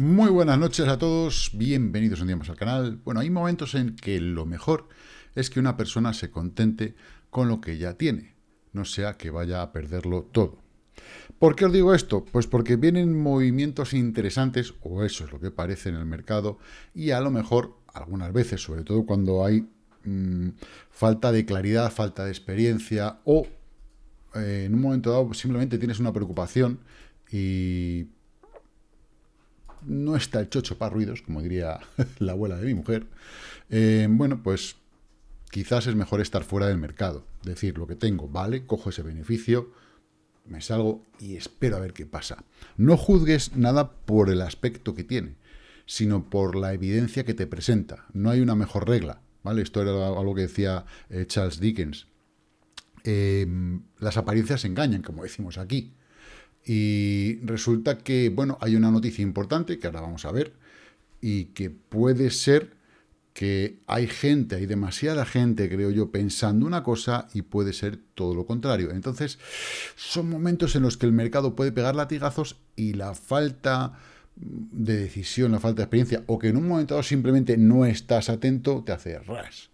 Muy buenas noches a todos, bienvenidos un día más al canal. Bueno, hay momentos en que lo mejor es que una persona se contente con lo que ya tiene, no sea que vaya a perderlo todo. ¿Por qué os digo esto? Pues porque vienen movimientos interesantes, o eso es lo que parece en el mercado, y a lo mejor, algunas veces, sobre todo cuando hay mm, falta de claridad, falta de experiencia, o eh, en un momento dado simplemente tienes una preocupación y no está el chocho para ruidos, como diría la abuela de mi mujer, eh, bueno, pues quizás es mejor estar fuera del mercado. Decir, lo que tengo, vale, cojo ese beneficio, me salgo y espero a ver qué pasa. No juzgues nada por el aspecto que tiene, sino por la evidencia que te presenta. No hay una mejor regla, ¿vale? Esto era algo que decía eh, Charles Dickens. Em, las apariencias engañan, como decimos aquí. Y resulta que, bueno, hay una noticia importante que ahora vamos a ver y que puede ser que hay gente, hay demasiada gente, creo yo, pensando una cosa y puede ser todo lo contrario. Entonces, son momentos en los que el mercado puede pegar latigazos y la falta de decisión, la falta de experiencia, o que en un momento dado simplemente no estás atento, te hace ras.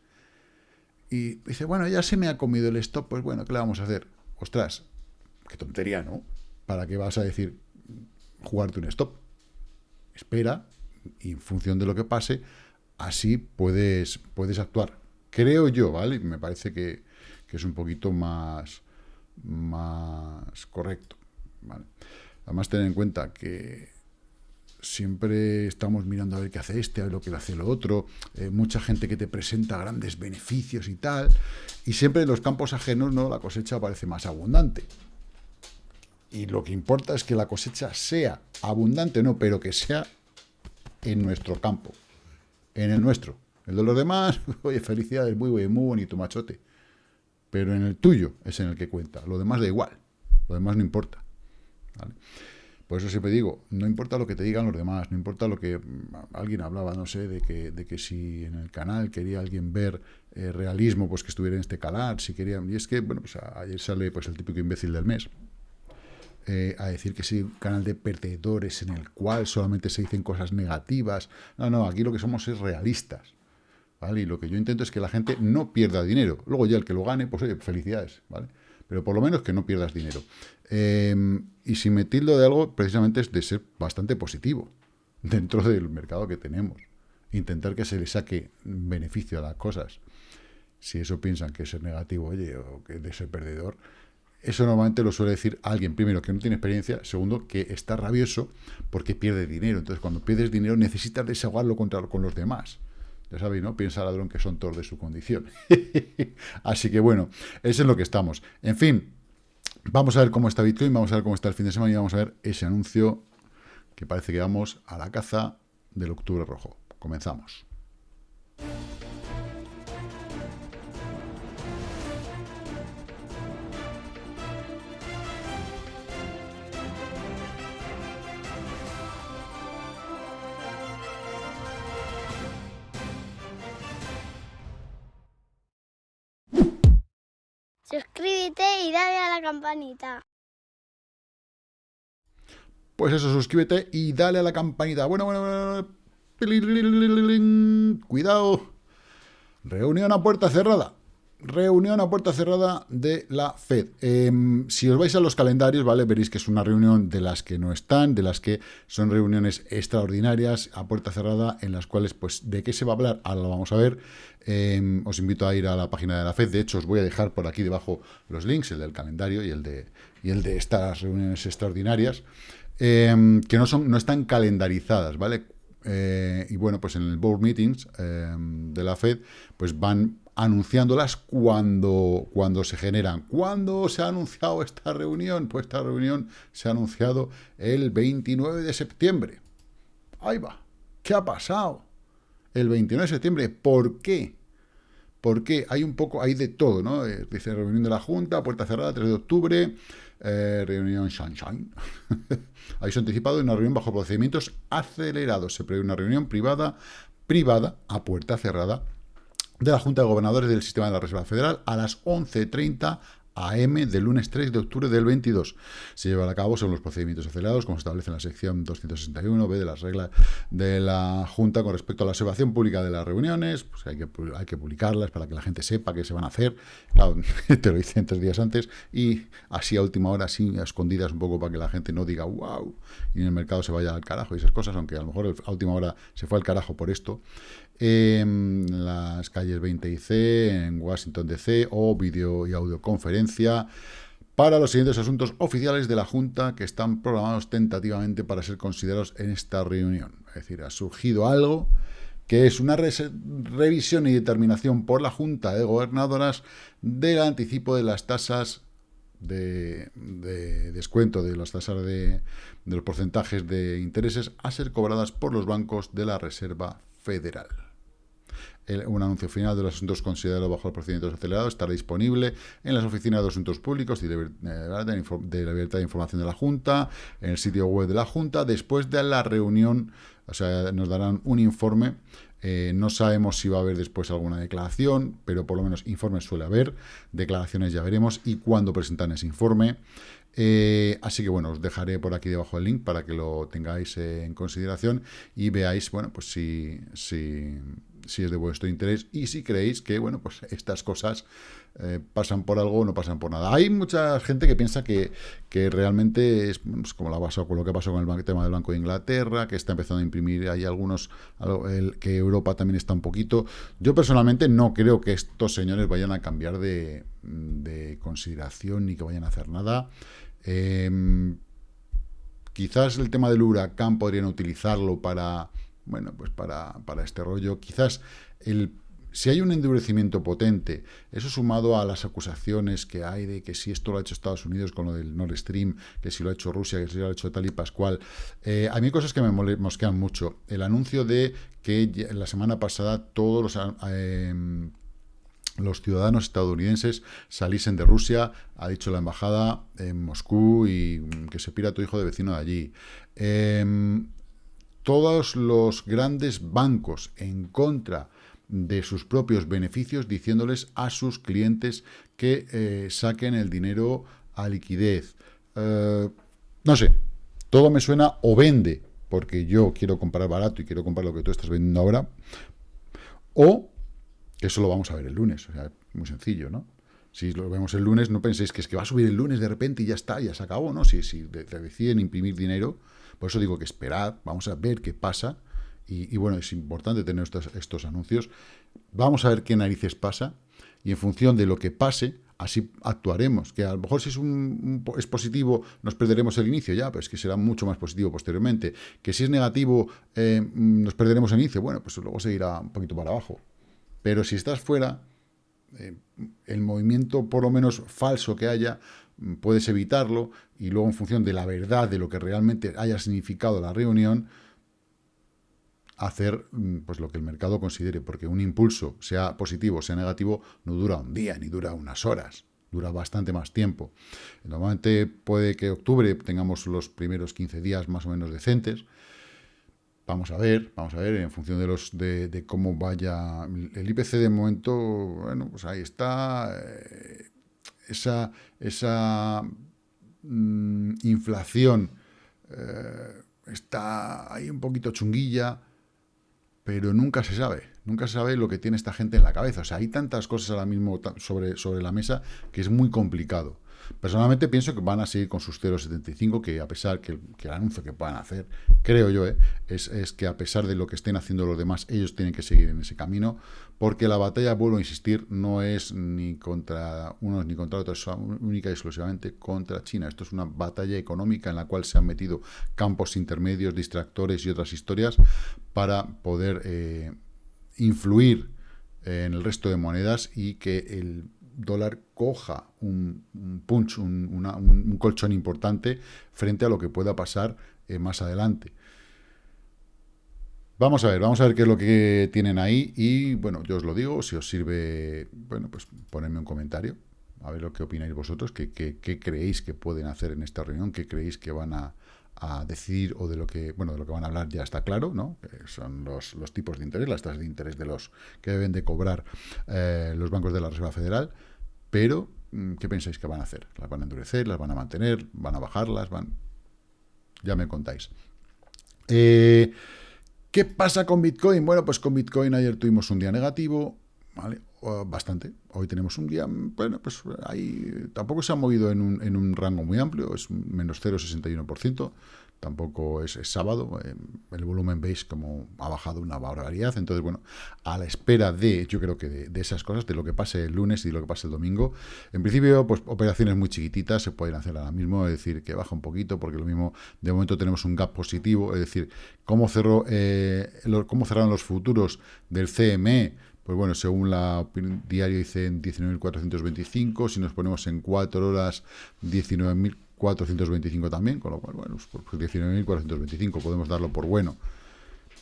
Y dice, bueno, ya se me ha comido el stop, pues bueno, ¿qué le vamos a hacer? Ostras, qué tontería, ¿no? ¿Para qué vas a decir jugarte un stop? Espera y en función de lo que pase, así puedes, puedes actuar. Creo yo, ¿vale? Me parece que, es un poquito más, más correcto. ¿vale? Además, tener en cuenta que siempre estamos mirando a ver qué hace este, a ver lo que hace lo otro, eh, mucha gente que te presenta grandes beneficios y tal, y siempre en los campos ajenos no la cosecha parece más abundante y lo que importa es que la cosecha sea abundante, no, pero que sea en nuestro campo, en el nuestro. El de los demás, oye, felicidades, muy, muy, muy bonito, machote. Pero en el tuyo es en el que cuenta. Lo demás da igual. Lo demás no importa. Por eso siempre digo, no importa lo que te digan los demás, no importa lo que mm, alguien hablaba, no sé, de que, de que si en el canal quería alguien ver eh, realismo, pues que estuviera en este canal, si quería... Y es que, bueno, pues ayer sale pues el típico imbécil del mes. Eh, a decir que es un canal de perdedores en el cual solamente se dicen cosas negativas. No, no, aquí lo que somos es realistas. ¿vale? Y lo que yo intento es que la gente no pierda dinero. Luego ya el que lo gane, pues oye, felicidades, ¿vale? Pero por lo menos que no pierdas dinero. Em, y si me tildo de algo, precisamente es de ser bastante positivo dentro del mercado que tenemos. Intentar que se le saque beneficio a las cosas. Si eso piensan que es negativo, oye, o que de ser perdedor, eso normalmente lo suele decir alguien, primero, que no tiene experiencia, segundo, que está rabioso porque pierde dinero. Entonces, cuando pierdes dinero, necesitas desahogarlo contra, con los demás. Ya sabéis, ¿no? Piensa ladrón que son todos de su condición. Así que, bueno, eso es lo que estamos. En fin, vamos a ver cómo está Bitcoin, vamos a ver cómo está el fin de semana y vamos a ver ese anuncio que parece que vamos a la caza del octubre rojo. Comenzamos. Suscríbete y dale a la campanita. Pues eso, suscríbete y dale a la campanita. Bueno, bueno, bueno. Cuidado. Reunión a puerta cerrada. Reunión a puerta cerrada de la FED. Em, si os vais a los calendarios, ¿vale? Veréis que es una reunión de las que no están, de las que son reuniones extraordinarias a puerta cerrada, en las cuales, pues, ¿de qué se va a hablar? Ahora lo vamos a ver. Em, os invito a ir a la página de la FED. De hecho, os voy a dejar por aquí debajo los links, el del calendario y el de, y el de estas reuniones extraordinarias, em, que no, son, no están calendarizadas, ¿vale? Eh, y bueno, pues en el Board Meetings de la FED, pues van anunciándolas cuando, cuando se generan. ¿Cuándo se ha anunciado esta reunión? Pues esta reunión se ha anunciado el 29 de septiembre. Ahí va. ¿Qué ha pasado? El 29 de septiembre. ¿Por qué? Porque hay un poco, hay de todo, ¿no? Eh, dice reunión de la Junta, puerta cerrada, 3 de octubre, eh, reunión Sunshine. Ha anticipado una reunión bajo procedimientos acelerados. Se prevé una reunión privada, privada, a puerta cerrada, de la Junta de Gobernadores del Sistema de la Reserva Federal a las 11.30 AM del lunes 3 de octubre del 22. Se llevará a cabo según los procedimientos acelerados, como se establece en la sección 261b de las reglas de la Junta con respecto a la observación pública de las reuniones. Pues hay que, hay que publicarlas para que la gente sepa qué se van a hacer. Claro, te lo dicen tres días antes y así a última hora, así a escondidas un poco para que la gente no diga wow y en el mercado se vaya al carajo y esas cosas, aunque a lo mejor a última hora se fue al carajo por esto en las calles 20 y C, en Washington DC, o vídeo y audioconferencia para los siguientes asuntos oficiales de la Junta que están programados tentativamente para ser considerados en esta reunión. Es decir, ha surgido algo que es una revisión y determinación por la Junta de Gobernadoras del anticipo de las tasas de, descuento de las tasas de, de los porcentajes de intereses a ser cobradas por los bancos de la Reserva Federal un anuncio final de los asuntos considerados bajo el procedimiento acelerado estará disponible en las oficinas de asuntos públicos y de, la libertad de información de la Junta, en el sitio web de la Junta, después de la reunión, o sea, nos darán un informe. Eh, no sabemos si va a haber después alguna declaración, pero por lo menos informes suele haber, declaraciones ya veremos, y cuándo presentan ese informe. Eh, así que bueno, os dejaré por aquí debajo el link para que lo tengáis en consideración y veáis, bueno, pues si, si si es de vuestro interés y si creéis que, bueno, pues estas cosas eh, pasan por algo o no pasan por nada. Hay mucha gente que piensa que, que realmente es como la pasó con lo que pasó con el tema del Banco de Inglaterra, que está empezando a imprimir, hay algunos, que Europa también está un poquito. Yo personalmente no creo que estos señores vayan a cambiar de, de consideración ni que vayan a hacer nada. Em, quizás el tema del huracán podrían utilizarlo para bueno, pues para, para este rollo, quizás el si hay un endurecimiento potente, eso sumado a las acusaciones que hay de que si esto lo ha hecho Estados Unidos con lo del Nord Stream, que si lo ha hecho Rusia, que si lo ha hecho tal y Pascual, eh, a mí hay cosas que me mosquean mucho. El anuncio de que la semana pasada todos los... Eh, los ciudadanos estadounidenses saliesen de Rusia, ha dicho la embajada en Moscú y que se pira tu hijo de vecino de allí. Eh, todos los grandes bancos en contra de sus propios beneficios, diciéndoles a sus clientes que eh, saquen el dinero a liquidez. Eh, no sé, todo me suena o vende, porque yo quiero comprar barato y quiero comprar lo que tú estás vendiendo ahora, o eso lo vamos a ver el lunes, o sea, muy sencillo, ¿no? Si lo vemos el lunes, no penséis que es que va a subir el lunes de repente y ya está, ya se acabó, ¿no? Si, si deciden imprimir dinero, por eso digo que esperad, vamos a ver qué pasa. Y, bueno, es importante tener estos, anuncios. Vamos a ver qué narices pasa. Y en función de lo que pase, así actuaremos. Que a lo mejor si es, un, positivo, nos perderemos el inicio, ya, pero es que será mucho más positivo posteriormente. Que si es negativo, eh, nos perderemos el inicio, bueno, pues luego seguirá un poquito para abajo. Pero si estás fuera, eh, el movimiento por lo menos falso que haya, puedes evitarlo y luego en función de la verdad de lo que realmente haya significado la reunión, hacer mm, pues lo que el mercado considere, porque un impulso, sea positivo o sea negativo, no dura un día ni dura unas horas, dura bastante más tiempo. Normalmente puede que octubre tengamos los primeros 15 días más o menos decentes, Vamos a ver, vamos a ver, en función de los de, cómo vaya el IPC de momento, bueno, pues ahí está, eh, esa, esa mm, inflación eh, está ahí un poquito chunguilla, pero nunca se sabe, nunca se sabe lo que tiene esta gente en la cabeza. O sea, hay tantas cosas ahora mismo sobre, sobre la mesa que es muy complicado. Personalmente pienso que van a seguir con sus 0,75, que a pesar que, el anuncio que puedan hacer, creo yo, eh, es, es, que a pesar de lo que estén haciendo los demás, ellos tienen que seguir en ese camino, porque la batalla, vuelvo a insistir, no es ni contra unos ni contra otros, es única y exclusivamente contra China. Esto es una batalla económica en la cual se han metido campos intermedios, distractores y otras historias para poder eh, influir en el resto de monedas y que el dólar coja un, punch, un, colchón importante frente a lo que pueda pasar eh, más adelante. Vamos a ver, vamos a ver qué es lo que tienen ahí y, bueno, yo os lo digo, si os sirve, bueno, pues ponedme un comentario, a ver lo que opináis vosotros, qué, creéis que pueden hacer en esta reunión, qué creéis que van a, decidir o de lo que, bueno, de lo que van a hablar ya está claro, ¿no? son los, los, tipos de interés, las tasas de interés de los que deben de cobrar eh, los bancos de la Reserva Federal, pero mm, ¿qué pensáis que van a hacer? ¿Las van a endurecer? ¿Las van a mantener? ¿Van a bajarlas? ¿Van...? Ya me contáis. Eh, ¿Qué pasa con Bitcoin? Bueno, pues con Bitcoin ayer tuvimos un día negativo, ¿vale? Bastante. Hoy tenemos un día, bueno, pues ahí tampoco se ha movido en un, en un rango muy amplio, es menos 0,61% tampoco es, sábado, eh, el volumen veis como ha bajado una barbaridad, entonces bueno, a la espera de, yo creo que de, esas cosas, de lo que pase el lunes y de lo que pase el domingo, en principio pues operaciones muy chiquititas se pueden hacer ahora mismo, es decir, que baja un poquito, porque lo mismo, de momento tenemos un gap positivo, es decir, cómo, cerró, eh, cómo cerraron los futuros del CME, pues bueno, según la diario dice en 19.425, si nos ponemos en 4 horas 19.000 425 también, con lo cual, bueno, pues 19.425 pues podemos darlo por bueno.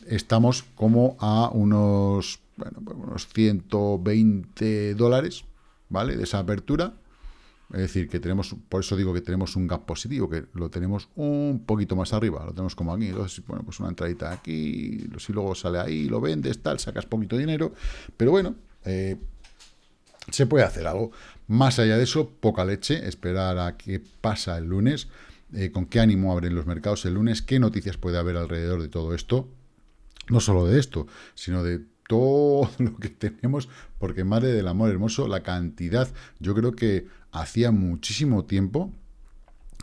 Estamos como a unos, bueno, pues unos 120 dólares, ¿vale? De esa apertura. Es decir, que tenemos, por eso digo que tenemos un gap positivo, que lo tenemos un poquito más arriba, lo tenemos como aquí. Entonces, bueno, pues una entradita aquí, si luego sale ahí, lo vendes, tal, sacas poquito dinero. Pero bueno, eh, se puede hacer algo. Más allá de eso, poca leche, esperar a qué pasa el lunes, eh, con qué ánimo abren los mercados el lunes, qué noticias puede haber alrededor de todo esto, no solo de esto, sino de todo lo que tenemos, porque madre del amor hermoso, la cantidad, yo creo que hacía muchísimo tiempo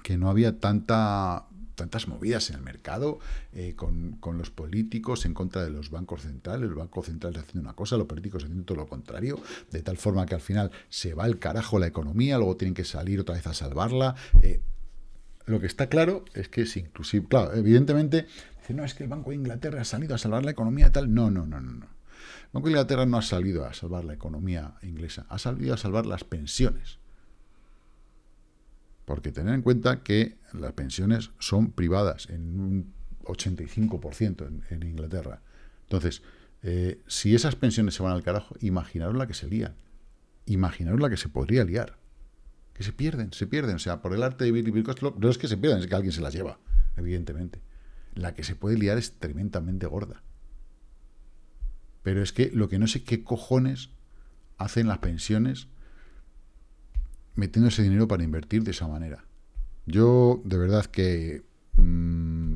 que no había tanta tantas movidas en el mercado eh, con, los políticos en contra de los bancos centrales, el Banco Central haciendo una cosa, los políticos haciendo todo lo contrario, de tal forma que al final se va el carajo la economía, luego tienen que salir otra vez a salvarla. Eh, lo que está claro es que es inclusive, claro, evidentemente, dice, no, es que el Banco de Inglaterra ha salido a salvar la economía y tal. No, no, no, no, no. El Banco de Inglaterra no ha salido a salvar la economía inglesa, ha salido a salvar las pensiones. Porque tener en cuenta que las pensiones son privadas en un 85% en, Inglaterra. Entonces, eh, si esas pensiones se van al carajo, imaginaros la que se lían. Imaginaros la que se podría liar. Que se pierden, se pierden. O sea, por el arte de vivir no es que se pierdan, es que alguien se las lleva, evidentemente. La que se puede liar es tremendamente gorda. Pero es que lo que no sé qué cojones hacen las pensiones metiendo ese dinero para invertir de esa manera. Yo, de verdad que... Mm,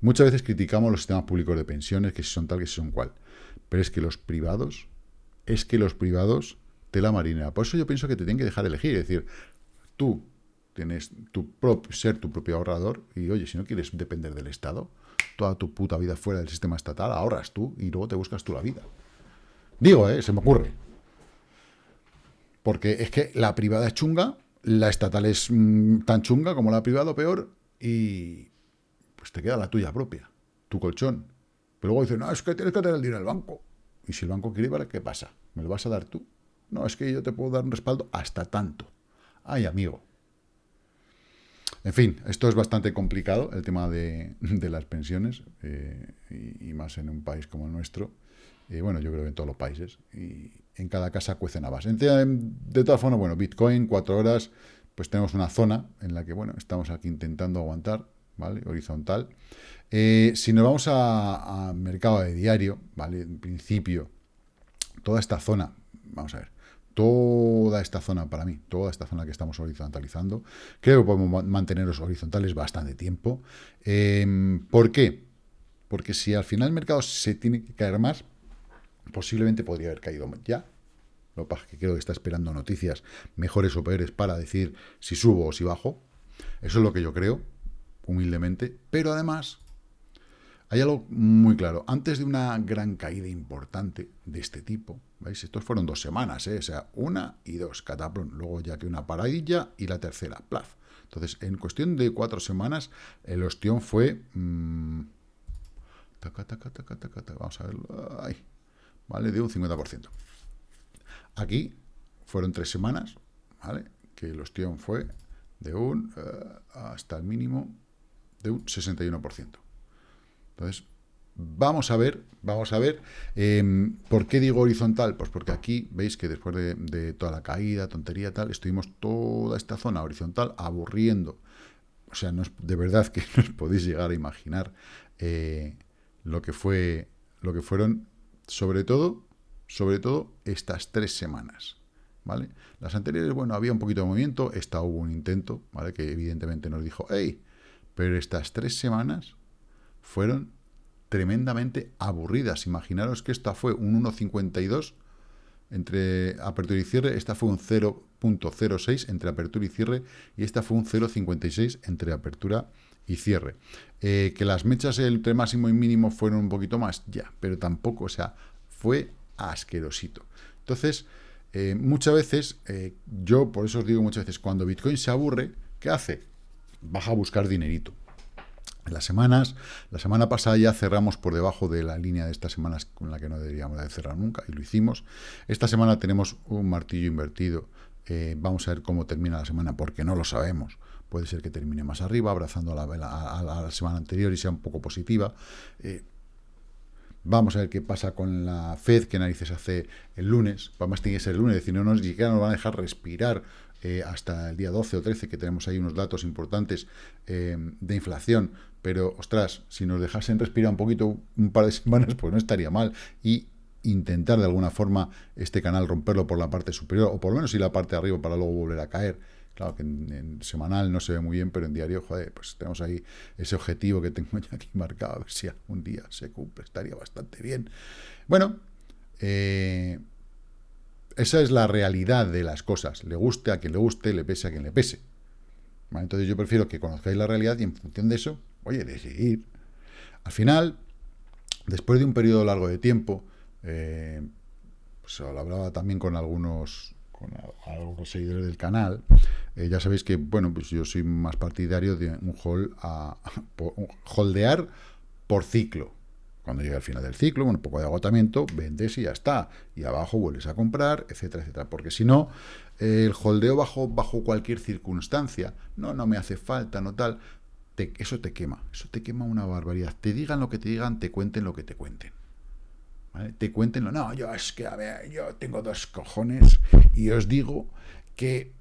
muchas veces criticamos los sistemas públicos de pensiones, que si son tal, que si son cual. Pero es que los privados, es que los privados, tela marinera. Por eso yo pienso que te tienen que dejar elegir. Es decir, tú tienes tu ser tu propio ahorrador y, oye, si no quieres depender del Estado, toda tu puta vida fuera del sistema estatal, ahorras tú y luego te buscas tú la vida. Digo, ¿eh? Se me ocurre. Porque es que la privada es chunga, la estatal es mm, tan chunga como la privada o peor, y pues te queda la tuya propia, tu colchón. Pero luego dicen, no, es que tienes que tener el dinero el banco. Y si el banco quiere, ¿qué pasa? ¿Me lo vas a dar tú? No, es que yo te puedo dar un respaldo hasta tanto. Ay, amigo. En fin, esto es bastante complicado, el tema de, las pensiones, eh, y, más en un país como el nuestro. Y bueno, yo creo que en todos los países. Y, en cada casa cuecen habas. De todas formas, bueno, Bitcoin, cuatro horas, pues tenemos una zona en la que, bueno, estamos aquí intentando aguantar, ¿vale? Horizontal. Eh, si nos vamos a, mercado de diario, ¿vale? En principio, toda esta zona, vamos a ver, toda esta zona para mí, toda esta zona que estamos horizontalizando, creo que podemos mantenerlos horizontales bastante tiempo. Em, ¿Por qué? Porque si al final el mercado se tiene que caer más, posiblemente podría haber caído ya. Lo que creo que está esperando noticias mejores o peores para decir si subo o si bajo. Eso es lo que yo creo, humildemente. Pero además, hay algo muy claro. Antes de una gran caída importante de este tipo, ¿veis? Estos fueron dos semanas, ¿eh? O sea, una y dos, cataplón. Luego ya que una paradilla y la tercera, plaf. Entonces, en cuestión de cuatro semanas, el ostión fue... Mmm, vamos a verlo. ¿Vale? De un 50%. Aquí fueron tres semanas, ¿vale? Que el ostión fue de un, eh, hasta el mínimo, de un 61%. Entonces, vamos a ver, vamos a ver, em, ¿por qué digo horizontal? Pues porque aquí veis que después de, toda la caída, tontería tal, estuvimos toda esta zona horizontal aburriendo. O sea, no es, de verdad que no os podéis llegar a imaginar eh, lo que fue, lo que fueron sobre todo, sobre todo estas tres semanas. ¿vale? Las anteriores, bueno, había un poquito de movimiento, esta hubo un intento, ¿vale? Que evidentemente nos dijo, hey, pero estas tres semanas fueron tremendamente aburridas. Imaginaros que esta fue un 1,52 entre apertura y cierre, esta fue un 0.06 entre apertura y cierre, y esta fue un 0.56 entre apertura y cierre. Eh, que las mechas entre máximo y mínimo fueron un poquito más, ya, pero tampoco, o sea, fue asquerosito. Entonces, eh, muchas veces, eh, yo por eso os digo muchas veces, cuando Bitcoin se aburre, ¿qué hace? Baja a buscar dinerito. En las semanas, la semana pasada ya cerramos por debajo de la línea de estas semanas con la que no deberíamos de cerrar nunca, y lo hicimos. Esta semana tenemos un martillo invertido. Vamos a ver cómo termina la semana, porque no lo sabemos. Puede ser que termine más arriba, abrazando a la, a, la semana anterior y sea un poco positiva. Vamos a ver qué pasa con la Fed, qué narices hace el lunes. Además tiene que ser el lunes, es decir, no nos, siquiera nos van a dejar respirar eh, hasta el día 12 o 13, que tenemos ahí unos datos importantes eh, de inflación. Pero, ostras, si nos dejasen respirar un poquito, un par de semanas, pues no estaría mal. Y intentar de alguna forma este canal romperlo por la parte superior, o por lo menos ir la parte de arriba para luego volver a caer. Claro que en, semanal no se ve muy bien, pero en diario, joder, pues tenemos ahí ese objetivo que tengo ya aquí marcado, a ver si algún día se cumple, estaría bastante bien. Bueno, eh, esa es la realidad de las cosas. Le guste a quien le guste, le pese a quien le pese. Entonces yo prefiero que conozcáis la realidad y en función de eso, oye, decidir. Al final, después de un periodo largo de tiempo, eh, pues lo hablaba también con algunos con algunos seguidores del canal, eh, ya sabéis que, bueno, pues yo soy más partidario de un hold a, holdear por ciclo. Cuando llega al final del ciclo, un poco de agotamiento, vendes y ya está. Y abajo vuelves a comprar, etcétera, etcétera. Porque si no, el holdeo bajo, bajo cualquier circunstancia, no, no me hace falta, no tal, eso te quema. Eso te quema una barbaridad. Te digan lo que te digan, te cuenten lo que te cuenten. Te cuenten, lo, no, yo es que, a ver, yo tengo dos cojones y os digo que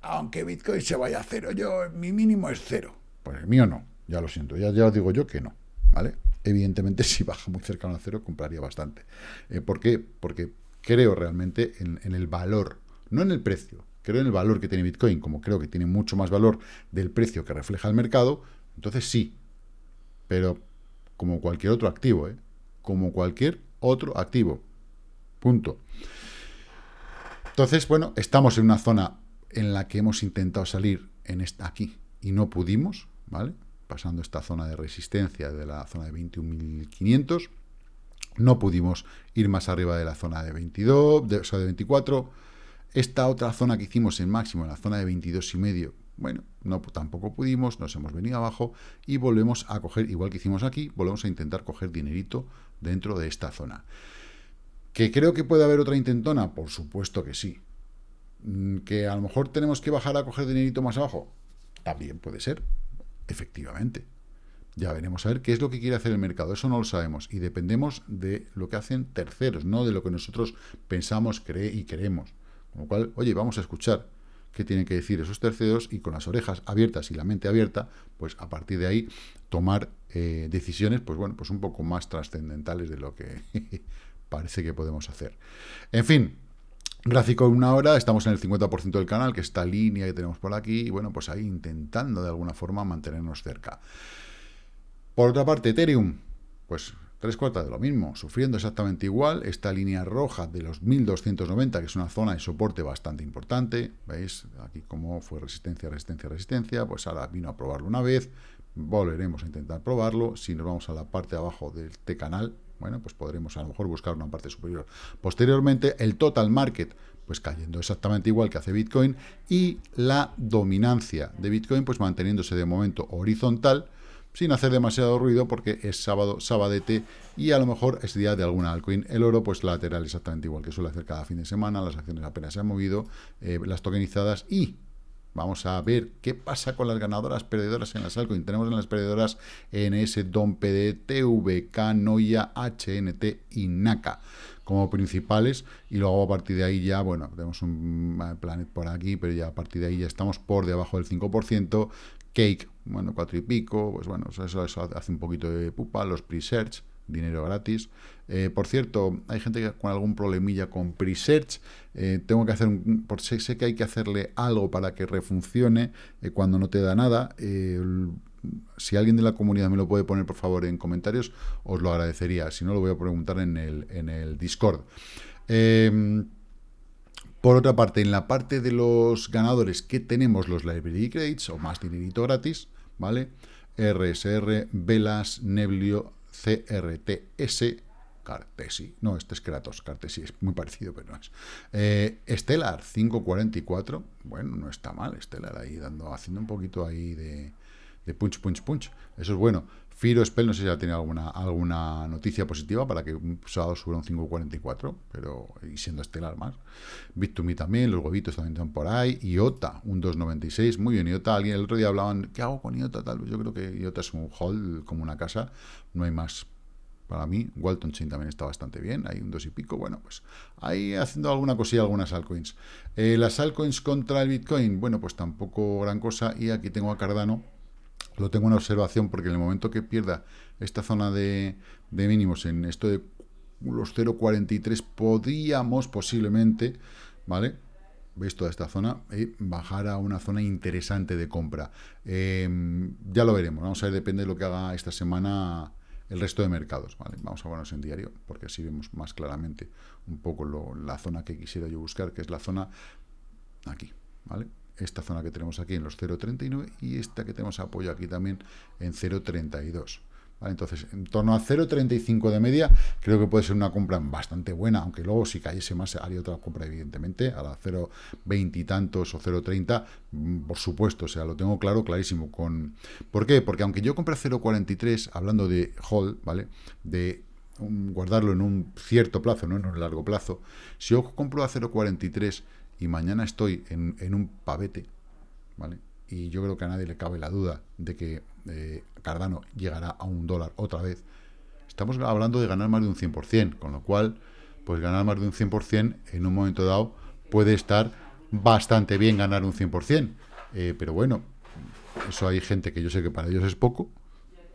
aunque Bitcoin se vaya a cero, yo, mi mínimo es cero. Pues el mío no, ya lo siento, ya, ya os digo yo que no, ¿vale? Evidentemente, si baja muy cercano a cero, compraría bastante. Eh, ¿Por qué? Porque creo realmente en, en, el valor, no en el precio, creo en el valor que tiene Bitcoin, como creo que tiene mucho más valor del precio que refleja el mercado, entonces sí, pero como cualquier otro activo, ¿eh? como cualquier otro activo. Punto. Entonces, bueno, estamos en una zona en la que hemos intentado salir en esta aquí y no pudimos, ¿vale? Pasando esta zona de resistencia de la zona de 21.500, no pudimos ir más arriba de la zona de 22, de, de 24. Esta otra zona que hicimos en máximo, en la zona de 22 y medio, bueno, no, tampoco pudimos, nos hemos venido abajo y volvemos a coger, igual que hicimos aquí, volvemos a intentar coger dinerito dentro de esta zona. ¿Que creo que puede haber otra intentona? Por supuesto que sí. Mm, ¿Que a lo mejor tenemos que bajar a coger dinerito más abajo? También puede ser, efectivamente. Ya veremos a ver qué es lo que quiere hacer el mercado. Eso no lo sabemos. Y dependemos de lo que hacen terceros, no de lo que nosotros pensamos cree y queremos. Con lo cual, oye, vamos a escuchar qué tienen que decir esos terceros y con las orejas abiertas y la mente abierta, pues a partir de ahí tomar eh, decisiones, pues bueno, pues un poco más trascendentales de lo que parece que podemos hacer. En fin, Gráfico de una hora, estamos en el 50% del canal, que esta línea que tenemos por aquí, y bueno, pues ahí intentando de alguna forma mantenernos cerca. Por otra parte, Ethereum, pues tres cuartas de lo mismo, sufriendo exactamente igual, esta línea roja de los 1290, que es una zona de soporte bastante importante, veis aquí cómo fue resistencia, resistencia, resistencia, pues ahora vino a probarlo una vez, volveremos a intentar probarlo, si nos vamos a la parte de abajo de este canal, bueno, pues podremos a lo mejor buscar una parte superior. Posteriormente, el total market, pues cayendo exactamente igual que hace Bitcoin, y la dominancia de Bitcoin, pues manteniéndose de momento horizontal, sin hacer demasiado ruido porque es sábado, sabadete, y a lo mejor es día de alguna altcoin. El oro, pues lateral exactamente igual que suele hacer cada fin de semana, las acciones apenas se han movido, eh, las tokenizadas, y Vamos a ver qué pasa con las ganadoras perdedoras en las altcoins. Tenemos en las perdedoras NS, DOM, PD, TVK, Noia, HNT y NACA como principales. Y luego a partir de ahí ya, bueno, tenemos un Planet por aquí, pero ya a partir de ahí ya estamos por debajo del 5%, Cake, bueno, cuatro y pico, pues bueno, eso, hace un poquito de pupa, los pre-search, dinero gratis. Eh, por cierto, hay gente con algún problemilla con Presearch. Eh, tengo que hacer un, por sé, sé, que hay que hacerle algo para que refuncione eh, cuando no te da nada. si alguien de la comunidad me lo puede poner, por favor, en comentarios, os lo agradecería. Si no, lo voy a preguntar en el, en el Discord. Em, por otra parte, en la parte de los ganadores que tenemos los Library Credits, o más dinerito gratis, ¿vale? RSR, Velas, Neblio, CRTS, Cartesi, no, este es Kratos, Cartesi es muy parecido, pero no es. Eh, Stellar 544, bueno, no está mal, Stellar ahí dando, haciendo un poquito ahí de, de punch, punch, punch, eso es bueno. Firo Spell, no sé si ya tiene alguna, alguna noticia positiva para que un sábado suba un 5.44, pero y siendo estelar más. Bit2Me también, los huevitos también están por ahí. IOTA, un 2.96, muy bien. IOTA, alguien el otro día hablaban, ¿qué hago con IOTA? Tal yo creo que IOTA es un hall como una casa, no hay más para mí. Walton Chain también está bastante bien, hay un 2 y pico. Bueno, pues ahí haciendo alguna cosilla, algunas altcoins. Eh, las altcoins contra el Bitcoin, bueno, pues tampoco gran cosa. Y aquí tengo a Cardano lo tengo en observación porque en el momento que pierda esta zona de, mínimos en esto de los 0.43 podríamos posiblemente, ¿vale? veis toda esta zona, y bajar a una zona interesante de compra. Em, ya lo veremos, vamos a ver, depende de lo que haga esta semana el resto de mercados. Vamos a ponernos en diario, porque así vemos más claramente un poco la zona que quisiera yo buscar, que es la zona aquí, ¿vale? Esta zona que tenemos aquí en los 0.39 y esta que tenemos apoyo aquí también en 0.32. Entonces, en torno a 0.35 de media, creo que puede ser una compra bastante buena, aunque luego si cayese más haría otra compra, evidentemente, a la 0.20 y tantos o 0.30, mm, por supuesto, o sea, lo tengo claro, clarísimo. Con... ¿Por qué? Porque aunque yo compre a 0.43, hablando de hold, ¿vale? De guardarlo en un cierto plazo, no en un largo plazo, si yo compro a 0.43 y mañana estoy en, un pavete, ¿vale? Y yo creo que a nadie le cabe la duda de que eh, Cardano llegará a un dólar otra vez. Estamos hablando de ganar más de un 100%, con lo cual, pues ganar más de un 100% en un momento dado puede estar bastante bien ganar un 100%. Eh, pero bueno, eso hay gente que yo sé que para ellos es poco,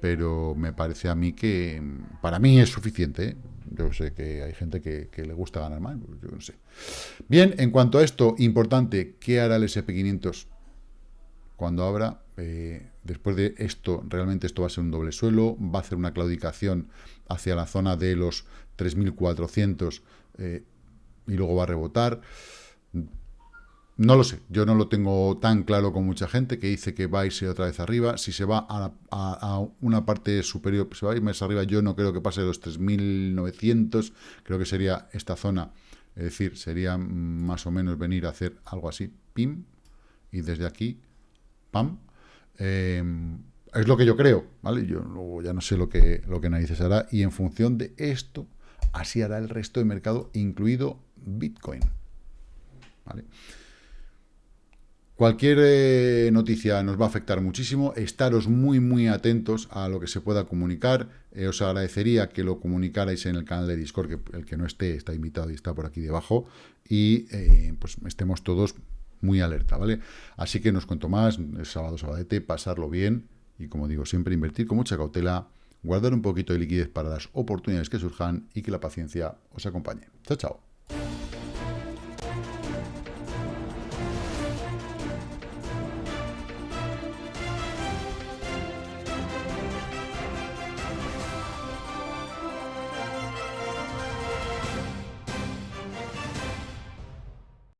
pero me parece a mí que para mí es suficiente. ¿eh? Yo sé que hay gente que, le gusta ganar más, pues yo no sé. Bien, en cuanto a esto, importante, ¿qué hará el SP500 cuando abra? Eh, después de esto, realmente esto va a ser un doble suelo, va a hacer una claudicación hacia la zona de los 3.400 eh, y luego va a rebotar. No lo sé, yo no lo tengo tan claro con mucha gente que dice que va a irse otra vez arriba. Si se va a, una parte superior, se va a ir más arriba, yo no creo que pase los 3.900, creo que sería esta zona, es decir, sería más o menos venir a hacer algo así, pim, y desde aquí, pam. Em, es lo que yo creo, ¿vale? Yo luego ya no sé lo que, lo que narices hará, y en función de esto, así hará el resto del mercado, incluido Bitcoin, ¿vale? Cualquier eh, noticia nos va a afectar muchísimo, estaros muy muy atentos a lo que se pueda comunicar, eh, os agradecería que lo comunicarais en el canal de Discord, que el que no esté está invitado y está por aquí debajo, y eh, pues estemos todos muy alerta, ¿vale? Así que no os cuento más, es sábado, sabadete, pasarlo bien, y como digo, siempre invertir con mucha cautela, guardar un poquito de liquidez para las oportunidades que surjan, y que la paciencia os acompañe. Chao, chao.